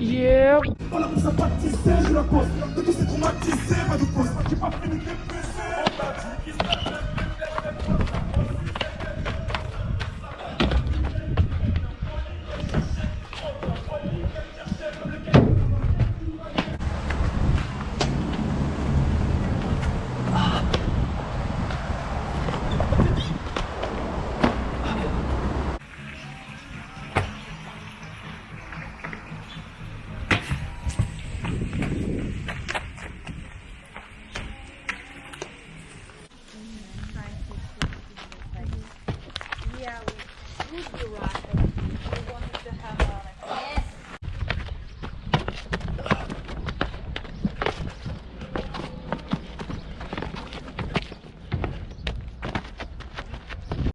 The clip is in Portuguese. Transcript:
Yeah. Yeah, we would the right.